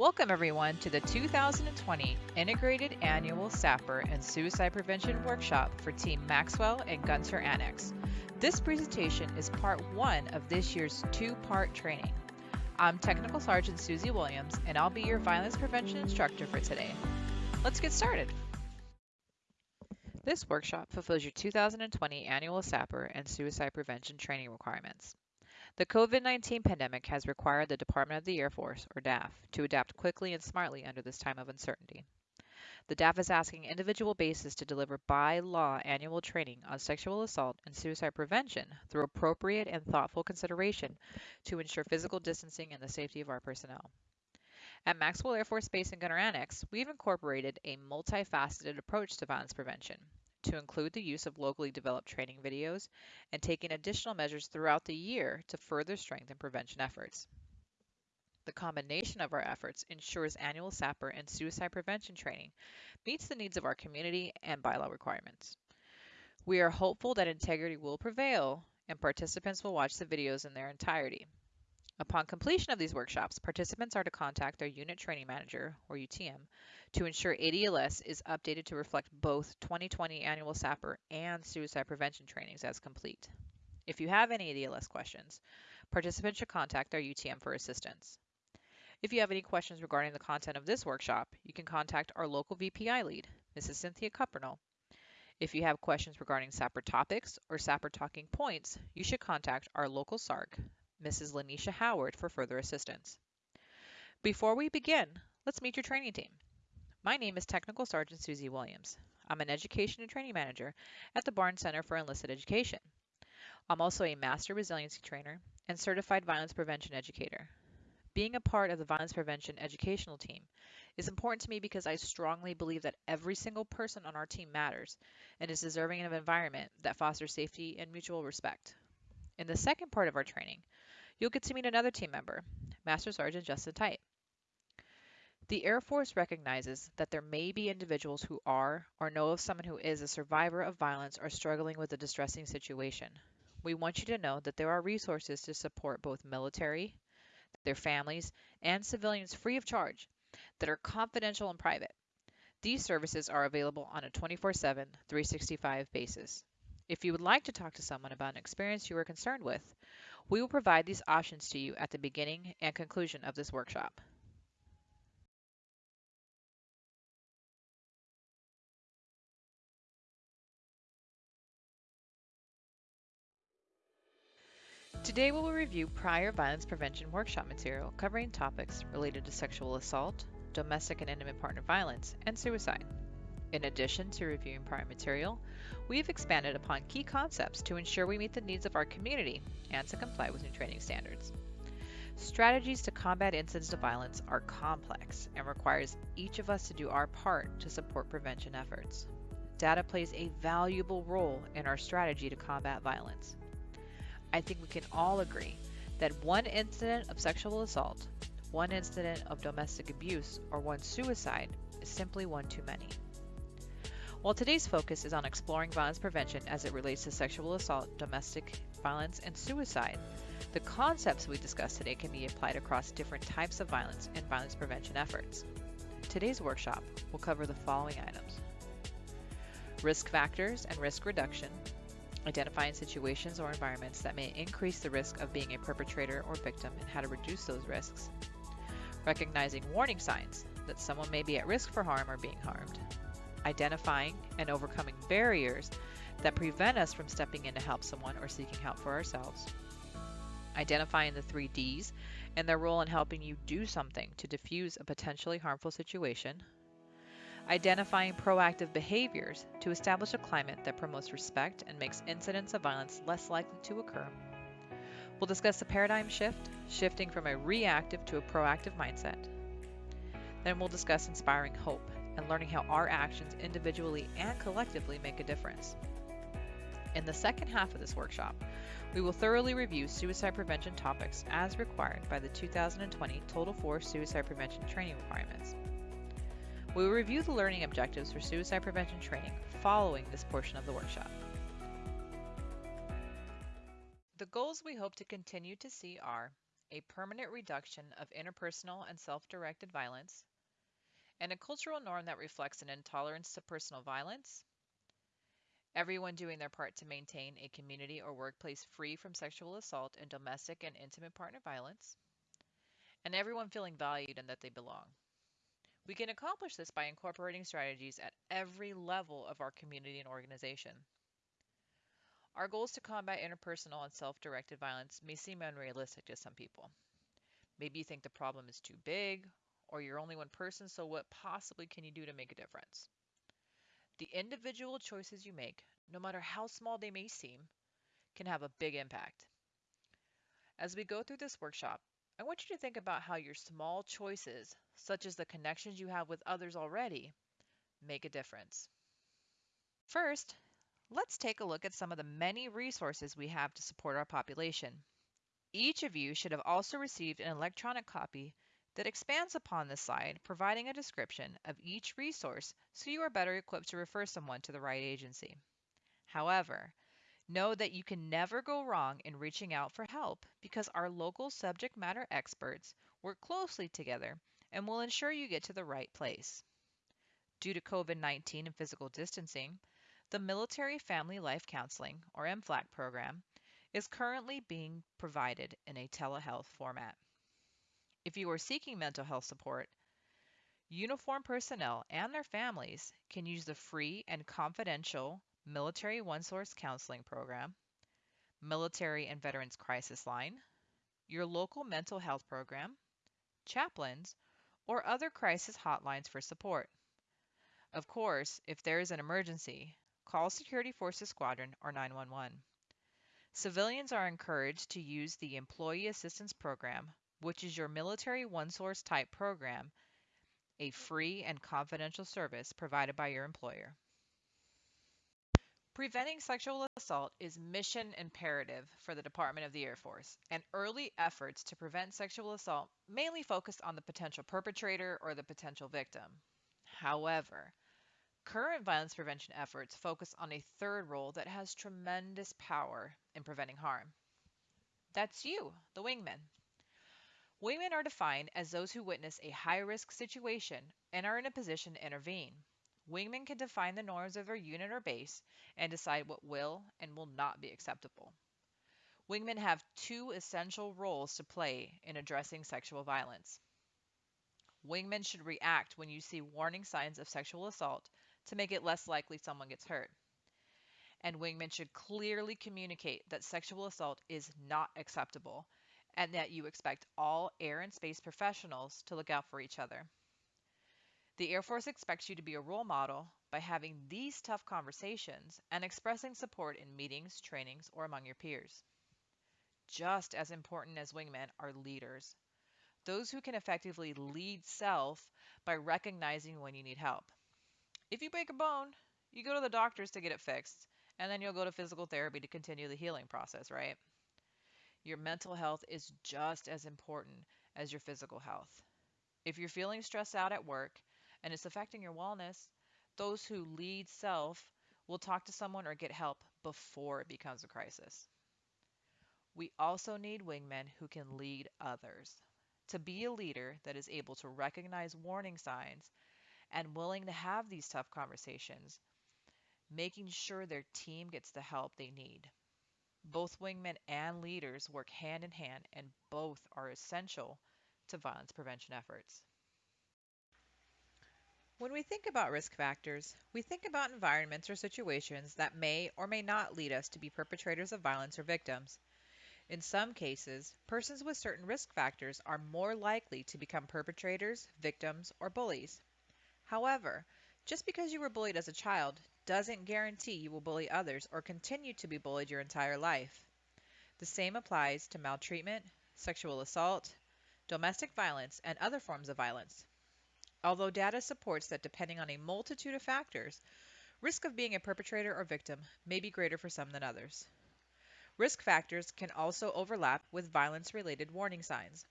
Welcome everyone to the 2020 Integrated Annual SAPR and Suicide Prevention Workshop for Team Maxwell and Gunter Annex. This presentation is part one of this year's two-part training. I'm Technical Sergeant Susie Williams and I'll be your violence prevention instructor for today. Let's get started. This workshop fulfills your 2020 annual SAPR and suicide prevention training requirements. The COVID 19 pandemic has required the Department of the Air Force, or DAF, to adapt quickly and smartly under this time of uncertainty. The DAF is asking individual bases to deliver by law annual training on sexual assault and suicide prevention through appropriate and thoughtful consideration to ensure physical distancing and the safety of our personnel. At Maxwell Air Force Base and Gunter Annex, we've incorporated a multifaceted approach to violence prevention to include the use of locally developed training videos and taking additional measures throughout the year to further strengthen prevention efforts. The combination of our efforts ensures annual SAPR and suicide prevention training meets the needs of our community and bylaw requirements. We are hopeful that integrity will prevail and participants will watch the videos in their entirety. Upon completion of these workshops, participants are to contact their unit training manager, or UTM, to ensure ADLS is updated to reflect both 2020 annual SAPR and suicide prevention trainings as complete. If you have any ADLS questions, participants should contact their UTM for assistance. If you have any questions regarding the content of this workshop, you can contact our local VPI lead, Mrs. Cynthia Cuppernell. If you have questions regarding SAPR topics or SAPR talking points, you should contact our local SARC, Mrs. Lanisha Howard for further assistance. Before we begin, let's meet your training team. My name is Technical Sergeant Susie Williams. I'm an Education and Training Manager at the Barnes Center for Enlisted Education. I'm also a Master Resiliency Trainer and Certified Violence Prevention Educator. Being a part of the Violence Prevention Educational Team is important to me because I strongly believe that every single person on our team matters and is deserving of an environment that fosters safety and mutual respect. In the second part of our training, you'll get to meet another team member, Master Sergeant Justin Tite. The Air Force recognizes that there may be individuals who are or know of someone who is a survivor of violence or struggling with a distressing situation. We want you to know that there are resources to support both military, their families, and civilians free of charge that are confidential and private. These services are available on a 24 7, 365 basis. If you would like to talk to someone about an experience you are concerned with, we will provide these options to you at the beginning and conclusion of this workshop. Today we will review prior violence prevention workshop material covering topics related to sexual assault, domestic and intimate partner violence, and suicide. In addition to reviewing prior material, we have expanded upon key concepts to ensure we meet the needs of our community and to comply with new training standards. Strategies to combat incidents of violence are complex and requires each of us to do our part to support prevention efforts. Data plays a valuable role in our strategy to combat violence. I think we can all agree that one incident of sexual assault, one incident of domestic abuse, or one suicide is simply one too many. While today's focus is on exploring violence prevention as it relates to sexual assault, domestic violence, and suicide, the concepts we discuss today can be applied across different types of violence and violence prevention efforts. Today's workshop will cover the following items. Risk factors and risk reduction, identifying situations or environments that may increase the risk of being a perpetrator or victim and how to reduce those risks, recognizing warning signs that someone may be at risk for harm or being harmed identifying and overcoming barriers that prevent us from stepping in to help someone or seeking help for ourselves, identifying the three Ds and their role in helping you do something to diffuse a potentially harmful situation, identifying proactive behaviors to establish a climate that promotes respect and makes incidents of violence less likely to occur. We'll discuss the paradigm shift, shifting from a reactive to a proactive mindset. Then we'll discuss inspiring hope and learning how our actions individually and collectively make a difference. In the second half of this workshop, we will thoroughly review suicide prevention topics as required by the 2020 Total Force Suicide Prevention Training requirements. We will review the learning objectives for suicide prevention training following this portion of the workshop. The goals we hope to continue to see are a permanent reduction of interpersonal and self directed violence, and a cultural norm that reflects an intolerance to personal violence, everyone doing their part to maintain a community or workplace free from sexual assault and domestic and intimate partner violence, and everyone feeling valued and that they belong. We can accomplish this by incorporating strategies at every level of our community and organization. Our goals to combat interpersonal and self directed violence may seem unrealistic to some people. Maybe you think the problem is too big, or you're only one person, so what possibly can you do to make a difference? The individual choices you make, no matter how small they may seem, can have a big impact. As we go through this workshop, I want you to think about how your small choices, such as the connections you have with others already, make a difference. First, let's take a look at some of the many resources we have to support our population. Each of you should have also received an electronic copy that expands upon this slide, providing a description of each resource so you are better equipped to refer someone to the right agency. However, know that you can never go wrong in reaching out for help because our local subject matter experts work closely together and will ensure you get to the right place. Due to COVID 19 and physical distancing, the Military Family Life Counseling, or MFLAC program, is currently being provided in a telehealth format. If you are seeking mental health support, uniformed personnel and their families can use the free and confidential Military One Source Counseling Program, Military and Veterans Crisis Line, your local mental health program, chaplains, or other crisis hotlines for support. Of course, if there is an emergency, call Security Forces Squadron or 911. Civilians are encouraged to use the Employee Assistance Program, which is your military one source type program, a free and confidential service provided by your employer. Preventing sexual assault is mission imperative for the Department of the Air Force, and early efforts to prevent sexual assault mainly focused on the potential perpetrator or the potential victim. However, Current violence prevention efforts focus on a third role that has tremendous power in preventing harm. That's you, the wingman. Wingmen are defined as those who witness a high risk situation and are in a position to intervene. Wingmen can define the norms of their unit or base and decide what will and will not be acceptable. Wingmen have two essential roles to play in addressing sexual violence. Wingmen should react when you see warning signs of sexual assault to make it less likely someone gets hurt. And wingmen should clearly communicate that sexual assault is not acceptable and that you expect all air and space professionals to look out for each other. The Air Force expects you to be a role model by having these tough conversations and expressing support in meetings, trainings, or among your peers. Just as important as wingmen are leaders, those who can effectively lead self by recognizing when you need help. If you break a bone, you go to the doctors to get it fixed, and then you'll go to physical therapy to continue the healing process, right? Your mental health is just as important as your physical health. If you're feeling stressed out at work and it's affecting your wellness, those who lead self will talk to someone or get help before it becomes a crisis. We also need wingmen who can lead others. To be a leader that is able to recognize warning signs and willing to have these tough conversations, making sure their team gets the help they need. Both wingmen and leaders work hand in hand, and both are essential to violence prevention efforts. When we think about risk factors, we think about environments or situations that may or may not lead us to be perpetrators of violence or victims. In some cases, persons with certain risk factors are more likely to become perpetrators, victims, or bullies. However, just because you were bullied as a child doesn't guarantee you will bully others or continue to be bullied your entire life. The same applies to maltreatment, sexual assault, domestic violence, and other forms of violence. Although data supports that depending on a multitude of factors, risk of being a perpetrator or victim may be greater for some than others. Risk factors can also overlap with violence related warning signs.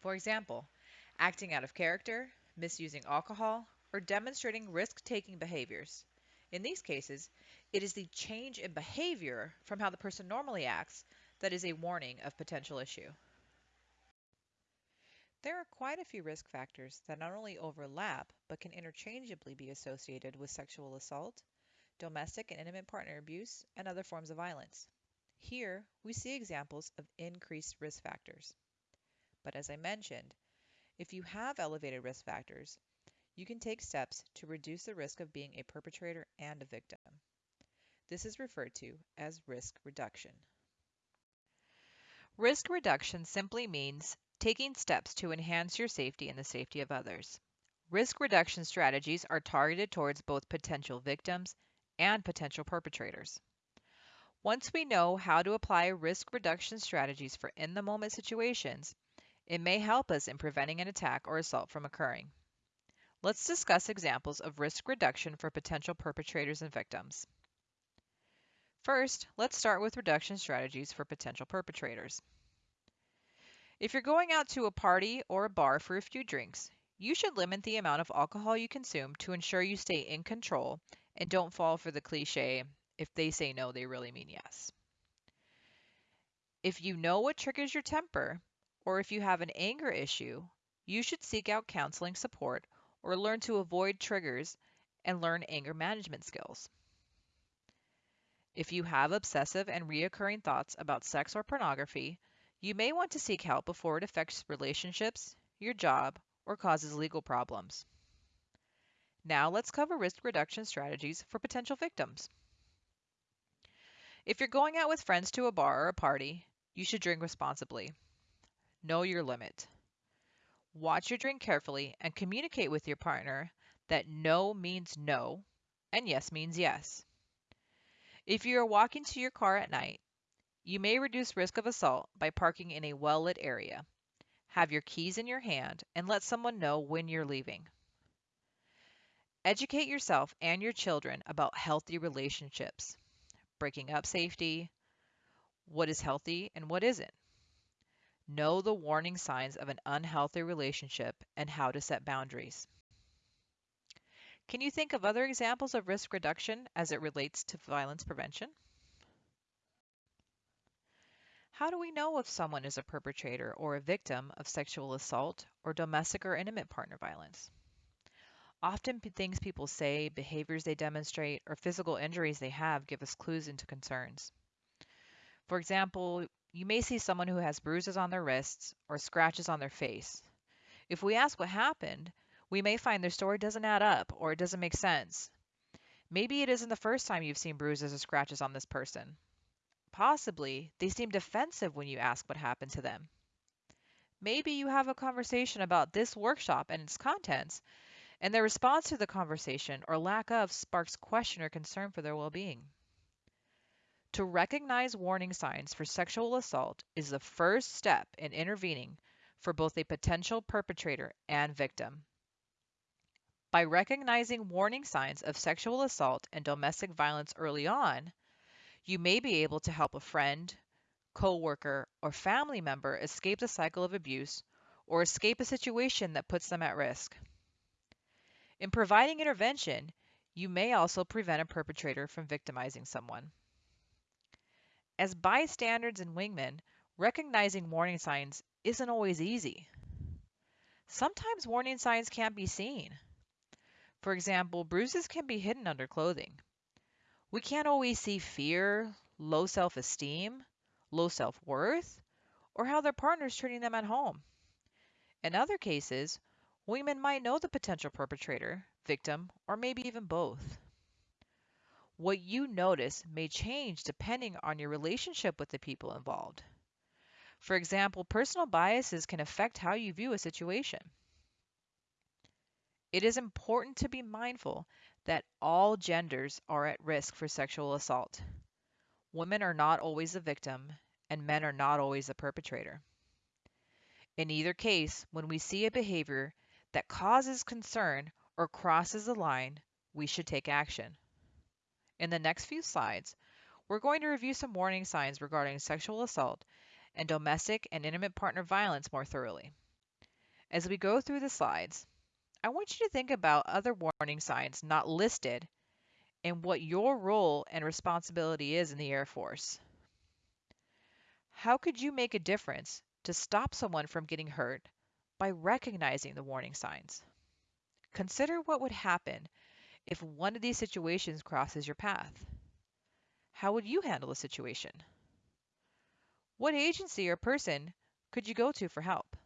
For example, acting out of character, misusing alcohol, or demonstrating risk taking behaviors. In these cases, it is the change in behavior from how the person normally acts that is a warning of potential issue. There are quite a few risk factors that not only overlap but can interchangeably be associated with sexual assault, domestic and intimate partner abuse, and other forms of violence. Here, we see examples of increased risk factors. But as I mentioned, if you have elevated risk factors, you can take steps to reduce the risk of being a perpetrator and a victim. This is referred to as risk reduction. Risk reduction simply means taking steps to enhance your safety and the safety of others. Risk reduction strategies are targeted towards both potential victims and potential perpetrators. Once we know how to apply risk reduction strategies for in the moment situations, it may help us in preventing an attack or assault from occurring. Let's discuss examples of risk reduction for potential perpetrators and victims. First, let's start with reduction strategies for potential perpetrators. If you're going out to a party or a bar for a few drinks, you should limit the amount of alcohol you consume to ensure you stay in control and don't fall for the cliche, if they say no, they really mean yes. If you know what triggers your temper, or if you have an anger issue, you should seek out counseling support or learn to avoid triggers and learn anger management skills. If you have obsessive and reoccurring thoughts about sex or pornography, you may want to seek help before it affects relationships, your job, or causes legal problems. Now let's cover risk reduction strategies for potential victims. If you're going out with friends to a bar or a party, you should drink responsibly. Know your limit. Watch your drink carefully and communicate with your partner that no means no and yes means yes. If you are walking to your car at night, you may reduce risk of assault by parking in a well lit area. Have your keys in your hand and let someone know when you're leaving. Educate yourself and your children about healthy relationships, breaking up safety, what is healthy and what isn't. Know the warning signs of an unhealthy relationship and how to set boundaries. Can you think of other examples of risk reduction as it relates to violence prevention? How do we know if someone is a perpetrator or a victim of sexual assault or domestic or intimate partner violence? Often things people say, behaviors they demonstrate, or physical injuries they have give us clues into concerns. For example, you may see someone who has bruises on their wrists or scratches on their face. If we ask what happened, we may find their story doesn't add up or it doesn't make sense. Maybe it isn't the first time you've seen bruises or scratches on this person. Possibly, they seem defensive when you ask what happened to them. Maybe you have a conversation about this workshop and its contents, and their response to the conversation or lack of sparks question or concern for their well being. To recognize warning signs for sexual assault is the first step in intervening for both a potential perpetrator and victim. By recognizing warning signs of sexual assault and domestic violence early on, you may be able to help a friend, coworker, or family member escape the cycle of abuse or escape a situation that puts them at risk. In providing intervention, you may also prevent a perpetrator from victimizing someone. As bystanders and wingmen, recognizing warning signs isn't always easy. Sometimes warning signs can't be seen. For example, bruises can be hidden under clothing. We can't always see fear, low self esteem, low self worth, or how their partner is treating them at home. In other cases, Women might know the potential perpetrator, victim, or maybe even both. What you notice may change depending on your relationship with the people involved. For example, personal biases can affect how you view a situation. It is important to be mindful that all genders are at risk for sexual assault. Women are not always the victim, and men are not always the perpetrator. In either case, when we see a behavior that causes concern or crosses the line, we should take action. In the next few slides, we're going to review some warning signs regarding sexual assault and domestic and intimate partner violence more thoroughly. As we go through the slides, I want you to think about other warning signs not listed and what your role and responsibility is in the Air Force. How could you make a difference to stop someone from getting hurt by recognizing the warning signs. Consider what would happen if one of these situations crosses your path. How would you handle the situation? What agency or person could you go to for help?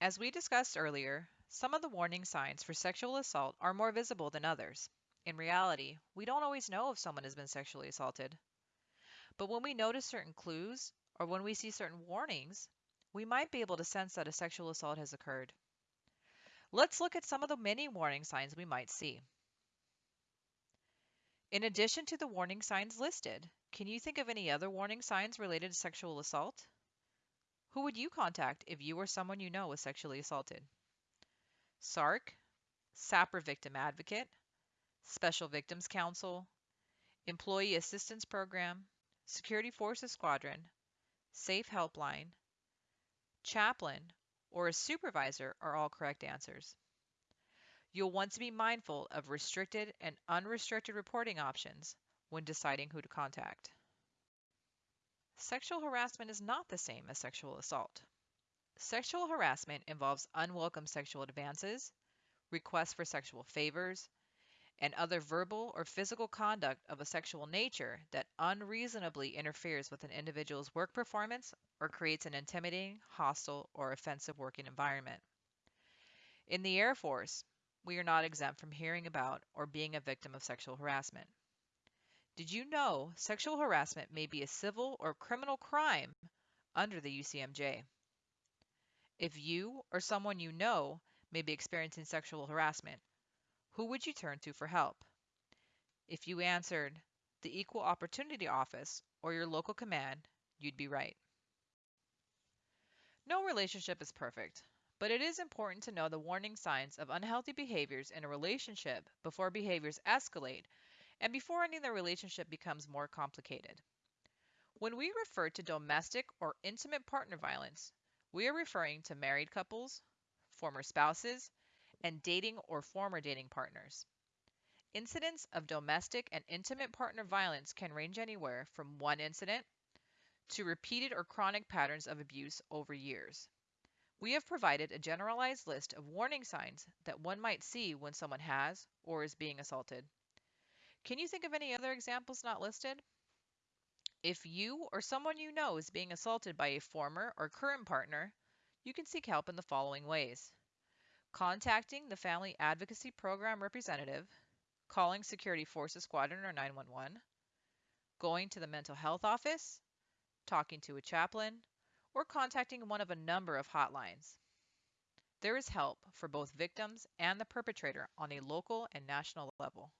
As we discussed earlier, some of the warning signs for sexual assault are more visible than others. In reality, we don't always know if someone has been sexually assaulted. But when we notice certain clues or when we see certain warnings, we might be able to sense that a sexual assault has occurred. Let's look at some of the many warning signs we might see. In addition to the warning signs listed, can you think of any other warning signs related to sexual assault? Who would you contact if you or someone you know was sexually assaulted? SARC, SAPR Victim Advocate, Special Victims Counsel, Employee Assistance Program, Security Forces Squadron, Safe Helpline, Chaplain, or a supervisor are all correct answers. You'll want to be mindful of restricted and unrestricted reporting options when deciding who to contact. Sexual harassment is not the same as sexual assault. Sexual harassment involves unwelcome sexual advances, requests for sexual favors, and other verbal or physical conduct of a sexual nature that unreasonably interferes with an individual's work performance or creates an intimidating, hostile, or offensive working environment. In the Air Force, we are not exempt from hearing about or being a victim of sexual harassment. Did you know sexual harassment may be a civil or criminal crime under the UCMJ? If you or someone you know may be experiencing sexual harassment, who would you turn to for help? If you answered the Equal Opportunity Office or your local command, you'd be right. No relationship is perfect, but it is important to know the warning signs of unhealthy behaviors in a relationship before behaviors escalate and before any the relationship becomes more complicated. When we refer to domestic or intimate partner violence, we are referring to married couples, former spouses, and dating or former dating partners. Incidents of domestic and intimate partner violence can range anywhere from one incident to repeated or chronic patterns of abuse over years. We have provided a generalized list of warning signs that one might see when someone has or is being assaulted. Can you think of any other examples not listed? If you or someone you know is being assaulted by a former or current partner, you can seek help in the following ways contacting the Family Advocacy Program representative, calling Security Forces Squadron or 911, going to the mental health office, talking to a chaplain, or contacting one of a number of hotlines. There is help for both victims and the perpetrator on a local and national level.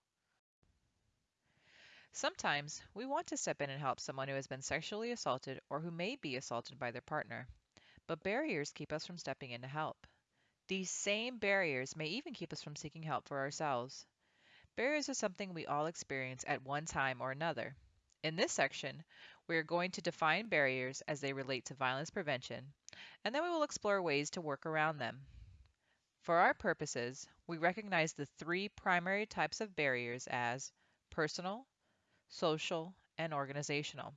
Sometimes we want to step in and help someone who has been sexually assaulted or who may be assaulted by their partner, but barriers keep us from stepping in to help. These same barriers may even keep us from seeking help for ourselves. Barriers are something we all experience at one time or another. In this section, we are going to define barriers as they relate to violence prevention, and then we will explore ways to work around them. For our purposes, we recognize the three primary types of barriers as personal, social, and organizational.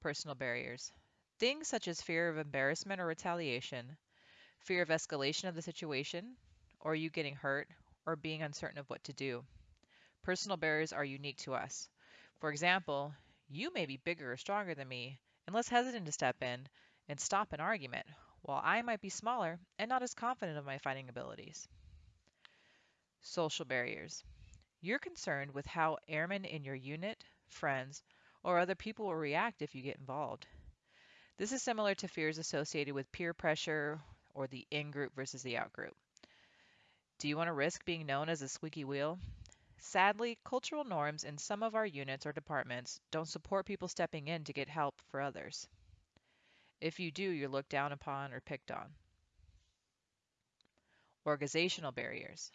Personal barriers. Things such as fear of embarrassment or retaliation, fear of escalation of the situation, or you getting hurt, or being uncertain of what to do. Personal barriers are unique to us. For example, you may be bigger or stronger than me and less hesitant to step in and stop an argument, while I might be smaller and not as confident of my fighting abilities. Social barriers. You're concerned with how airmen in your unit, friends, or other people will react if you get involved. This is similar to fears associated with peer pressure or the in group versus the out group. Do you want to risk being known as a squeaky wheel? Sadly, cultural norms in some of our units or departments don't support people stepping in to get help for others. If you do, you're looked down upon or picked on. Organizational barriers.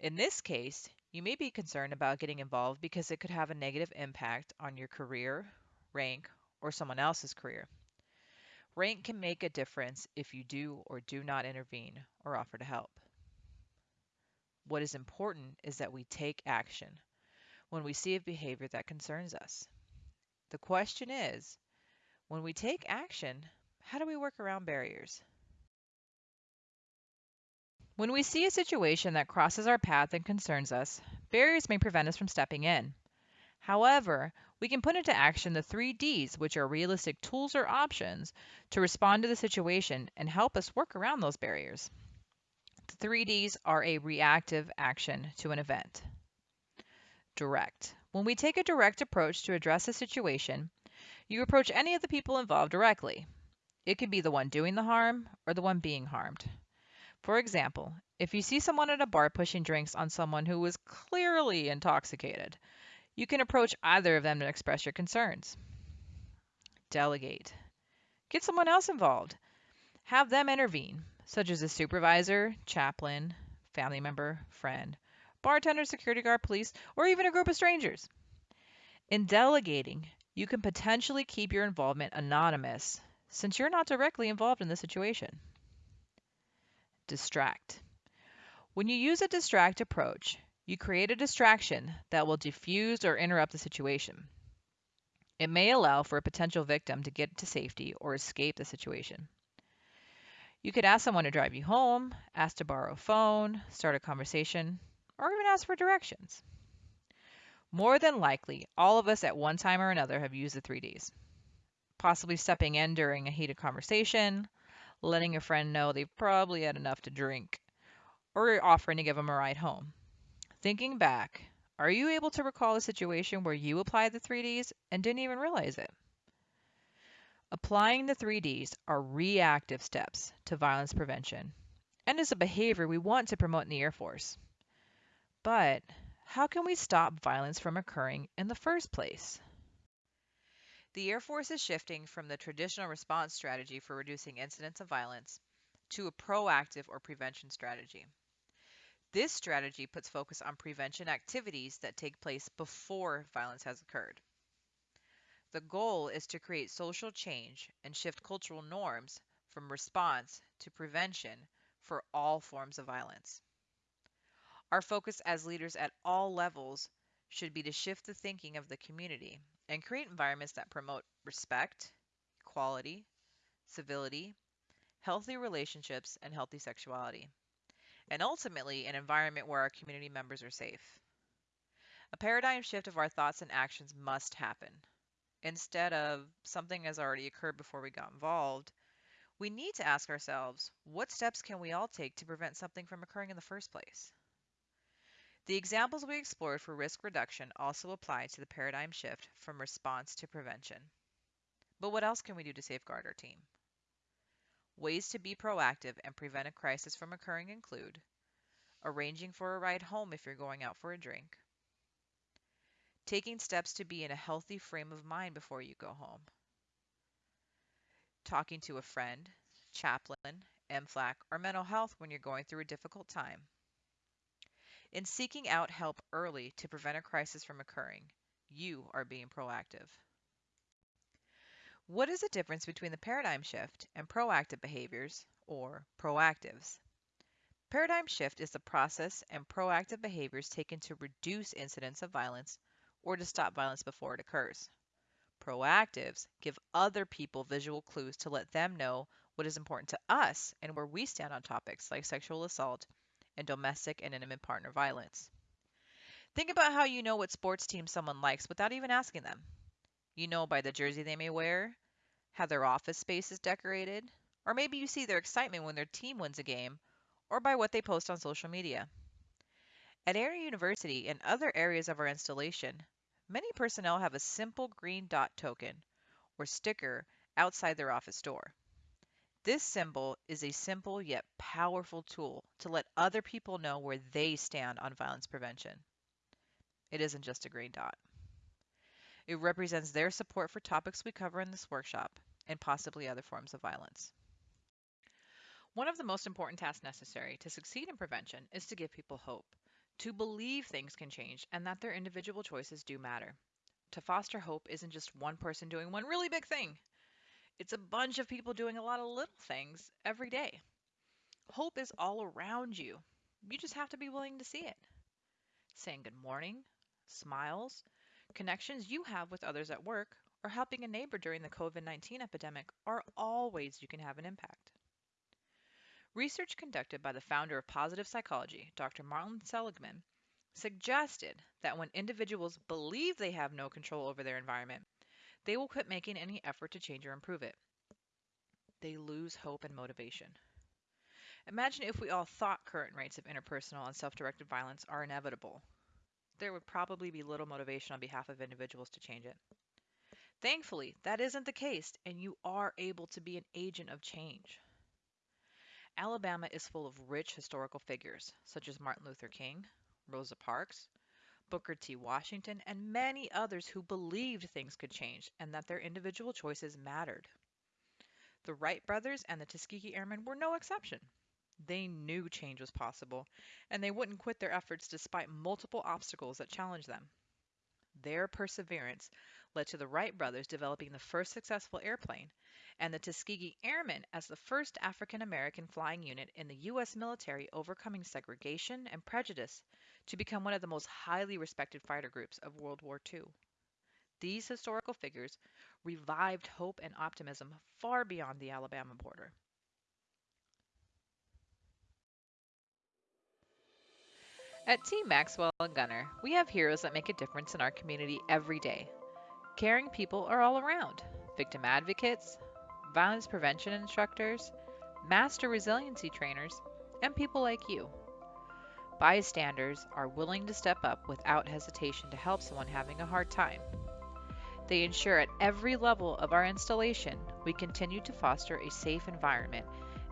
In this case, you may be concerned about getting involved because it could have a negative impact on your career, rank, or someone else's career. Rank can make a difference if you do or do not intervene or offer to help. What is important is that we take action when we see a behavior that concerns us. The question is When we take action, how do we work around barriers? When we see a situation that crosses our path and concerns us, barriers may prevent us from stepping in. However, we can put into action the three Ds, which are realistic tools or options to respond to the situation and help us work around those barriers. The three Ds are a reactive action to an event. Direct. When we take a direct approach to address a situation, you approach any of the people involved directly. It could be the one doing the harm or the one being harmed. For example, if you see someone at a bar pushing drinks on someone who is clearly intoxicated, you can approach either of them to express your concerns. Delegate. Get someone else involved. Have them intervene, such as a supervisor, chaplain, family member, friend, bartender, security guard, police, or even a group of strangers. In delegating, you can potentially keep your involvement anonymous since you're not directly involved in the situation. Distract. When you use a distract approach, you create a distraction that will diffuse or interrupt the situation. It may allow for a potential victim to get to safety or escape the situation. You could ask someone to drive you home, ask to borrow a phone, start a conversation, or even ask for directions. More than likely, all of us at one time or another have used the 3Ds. Possibly stepping in during a heated conversation, letting a friend know they've probably had enough to drink, or offering to give them a ride home. Thinking back, are you able to recall a situation where you applied the 3Ds and didn't even realize it? Applying the 3Ds are reactive steps to violence prevention and is a behavior we want to promote in the Air Force. But how can we stop violence from occurring in the first place? The Air Force is shifting from the traditional response strategy for reducing incidents of violence to a proactive or prevention strategy. This strategy puts focus on prevention activities that take place before violence has occurred. The goal is to create social change and shift cultural norms from response to prevention for all forms of violence. Our focus as leaders at all levels should be to shift the thinking of the community and create environments that promote respect, equality, civility, healthy relationships, and healthy sexuality and ultimately an environment where our community members are safe. A paradigm shift of our thoughts and actions must happen. Instead of something has already occurred before we got involved, we need to ask ourselves what steps can we all take to prevent something from occurring in the first place? The examples we explored for risk reduction also apply to the paradigm shift from response to prevention. But what else can we do to safeguard our team? Ways to be proactive and prevent a crisis from occurring include arranging for a ride home if you're going out for a drink, taking steps to be in a healthy frame of mind before you go home, talking to a friend, chaplain, MFLAC, or mental health when you're going through a difficult time, in seeking out help early to prevent a crisis from occurring. You are being proactive. What is the difference between the paradigm shift and proactive behaviors, or proactives? Paradigm shift is the process and proactive behaviors taken to reduce incidents of violence or to stop violence before it occurs. Proactives give other people visual clues to let them know what is important to us and where we stand on topics like sexual assault and domestic and intimate partner violence. Think about how you know what sports team someone likes without even asking them. You know by the jersey they may wear, how their office space is decorated, or maybe you see their excitement when their team wins a game, or by what they post on social media. At Air University and other areas of our installation, many personnel have a simple green dot token or sticker outside their office door. This symbol is a simple yet powerful tool to let other people know where they stand on violence prevention. It isn't just a green dot. It represents their support for topics we cover in this workshop and possibly other forms of violence. One of the most important tasks necessary to succeed in prevention is to give people hope, to believe things can change and that their individual choices do matter. To foster hope isn't just one person doing one really big thing. It's a bunch of people doing a lot of little things every day. Hope is all around you. You just have to be willing to see it. Saying good morning, smiles, connections you have with others at work or helping a neighbor during the COVID 19 epidemic are all ways you can have an impact. Research conducted by the founder of positive psychology, Dr. Martin Seligman, suggested that when individuals believe they have no control over their environment, they will quit making any effort to change or improve it. They lose hope and motivation. Imagine if we all thought current rates of interpersonal and self directed violence are inevitable. There would probably be little motivation on behalf of individuals to change it. Thankfully, that isn't the case, and you are able to be an agent of change. Alabama is full of rich historical figures, such as Martin Luther King, Rosa Parks, Booker T. Washington, and many others who believed things could change and that their individual choices mattered. The Wright brothers and the Tuskegee Airmen were no exception. They knew change was possible, and they wouldn't quit their efforts despite multiple obstacles that challenged them. Their perseverance led to the Wright brothers developing the first successful airplane, and the Tuskegee Airmen as the first African American flying unit in the U.S. military overcoming segregation and prejudice to become one of the most highly respected fighter groups of World War II. These historical figures revived hope and optimism far beyond the Alabama border. At Team Maxwell and Gunter, we have heroes that make a difference in our community every day. Caring people are all around victim advocates, violence prevention instructors, master resiliency trainers, and people like you. Bystanders are willing to step up without hesitation to help someone having a hard time. They ensure at every level of our installation we continue to foster a safe environment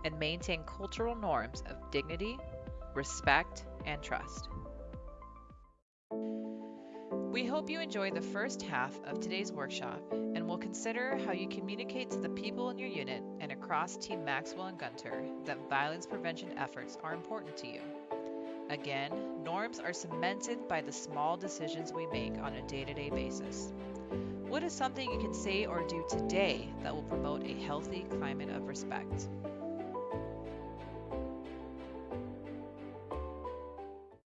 and maintain cultural norms of dignity, respect, and trust. We hope you enjoy the first half of today's workshop and will consider how you communicate to the people in your unit and across Team Maxwell and Gunter that violence prevention efforts are important to you. Again, norms are cemented by the small decisions we make on a day to day basis. What is something you can say or do today that will promote a healthy climate of respect?